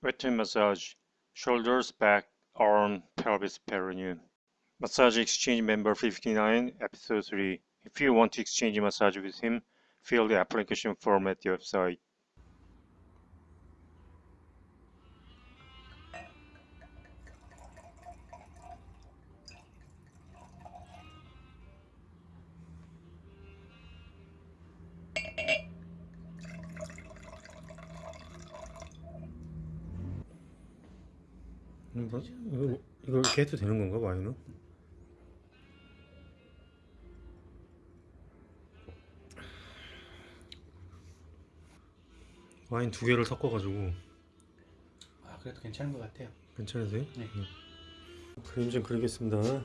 Wet massage, shoulders, back, arm, pelvis, perineum. Massage Exchange member 59, episode 3. If you want to exchange massage with him, fill the application form at the website. 이거, 이거, 이거 이렇게 해도 되는 건가 와인은? 와인 두 개를 섞어가지고 아 그래도 괜찮은 것 같아요. 괜찮으세요? 네. 응. 그림 좀 그리겠습니다.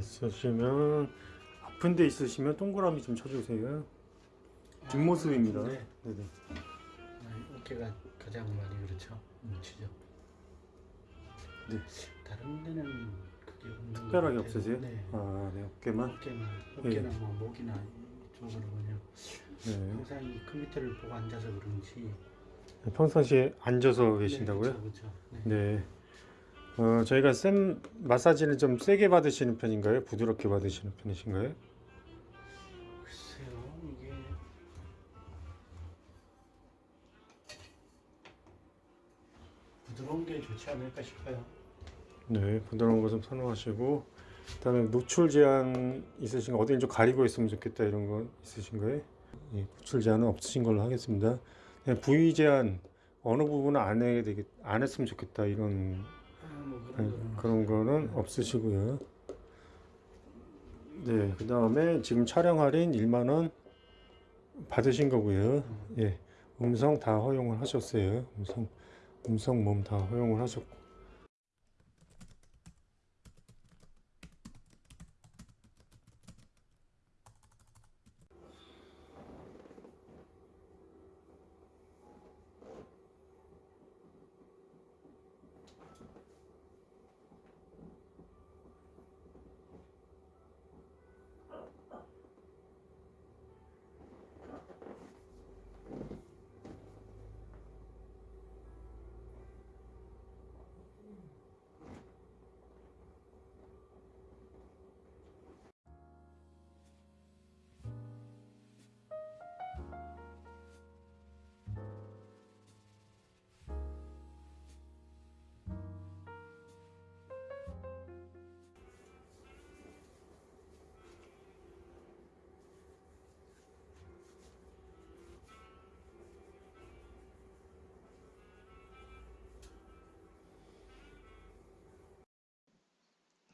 있으시면 아픈 데 있으시면 동그라미 좀 쳐주세요. 뒷모습입니다. 네. 네네. 아, 어깨가 가장 많이 그렇죠. 뭉치죠. 네. 다른 데는 그게 특별하게. 없으세요? 네. 아, 네. 어깨만. 어깨만 어깨나 뭐 목이나 이쪽으로는요. 네. 항상 이 컴퓨터를 보고 앉아서 그런지 평상시에 앉아서 계신다고요? 네, 그렇죠. 네. 네. 어, 저희가 쌤 마사지는 좀 세게 받으시는 편인가요? 부드럽게 받으시는 편이신가요? 글쎄요 이게 부드러운 게 좋지 않을까 싶어요. 네, 부드러운 거좀 선호하시고 그다음에 노출 제한 있으신가? 어디 좀 가리고 있으면 좋겠다 이런 거 있으신가요? 예, 노출 제한은 없으신 걸로 하겠습니다. 그냥 부위 제한 어느 부분은 안 해야 되겠, 안 했으면 좋겠다 이런 네, 그런 거는 없으시고요. 네, 그 다음에 지금 촬영 할인 1만 원 받으신 거고요. 예, 음성 다 허용을 하셨어요. 음성, 음성 몸 다 허용을 하셨고.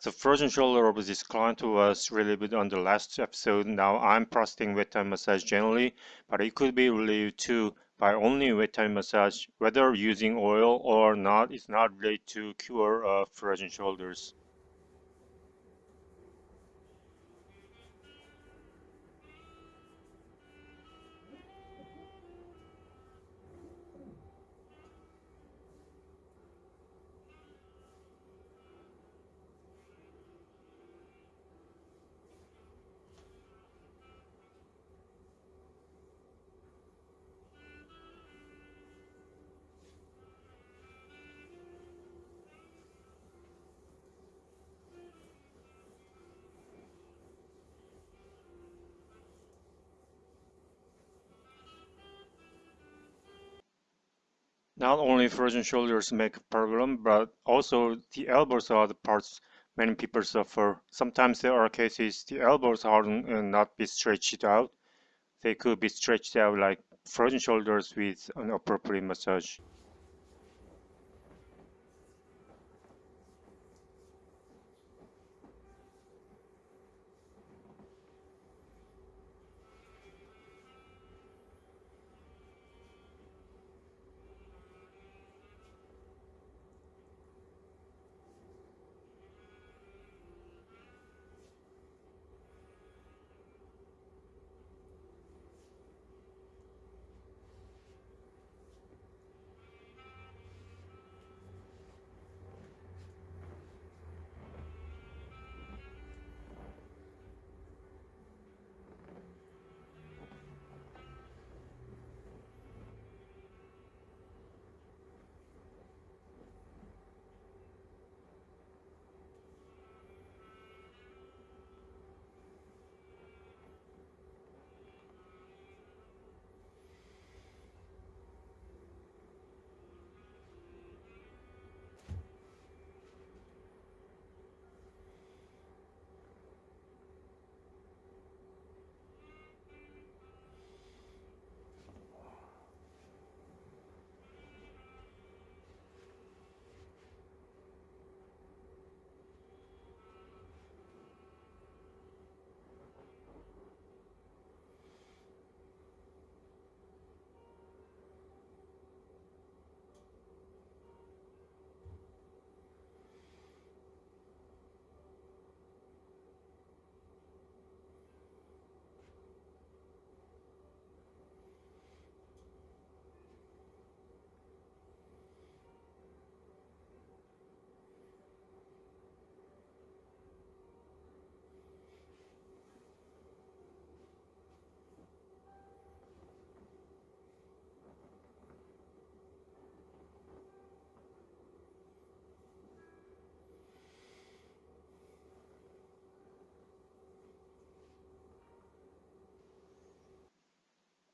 The frozen shoulder of this client was relieved on the last episode. Now I'm prostating wet time massage generally, but it could be relieved too by only wet time massage. Whether using oil or not is not related to cure of frozen shoulders. Not only frozen shoulders make a problem, but also the elbows are the parts many people suffer. Sometimes there are cases the elbows harden and uh, not be stretched out. They could be stretched out like frozen shoulders with an appropriate massage.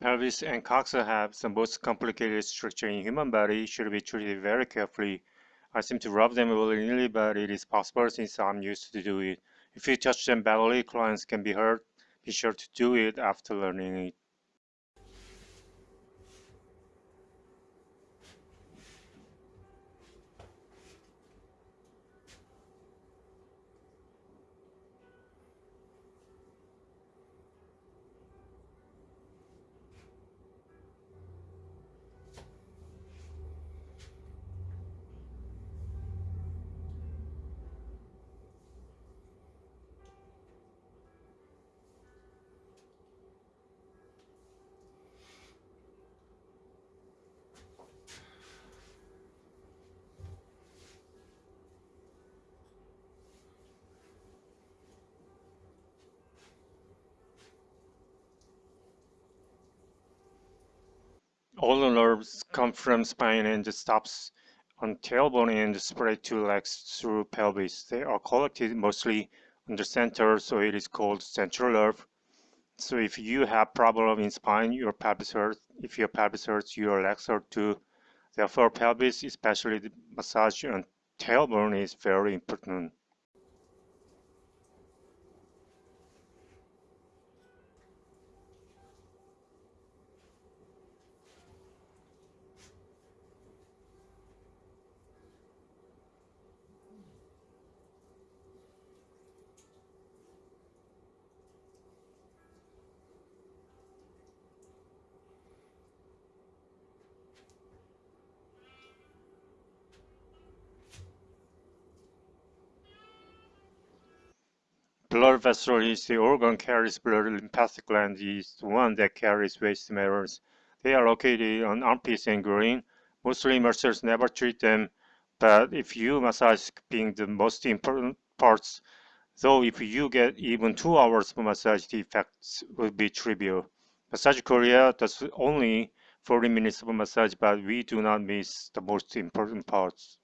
Pelvis and coxa have the most complicated structure in human body should be treated very carefully. I seem to rub them willy-nilly, but it is possible since I'm used to do it. If you touch them badly, clients can be hurt. Be sure to do it after learning it. All the nerves come from spine and stops on tailbone and spread to legs through pelvis. They are collected mostly on the center, so it is called central nerve. So if you have problem in spine, your pelvis hurts. If your pelvis hurts, your legs hurt too. Therefore, pelvis, especially the massage on tailbone, is very important. Blood vessel is the organ carries blood. Lymphatic gland is the one that carries waste matters. They are located on armpits and groin. Mostly muscles never treat them, but if you massage being the most important parts, though if you get even two hours of massage, the effects will be trivial. Massage Korea does only 40 minutes of massage, but we do not miss the most important parts.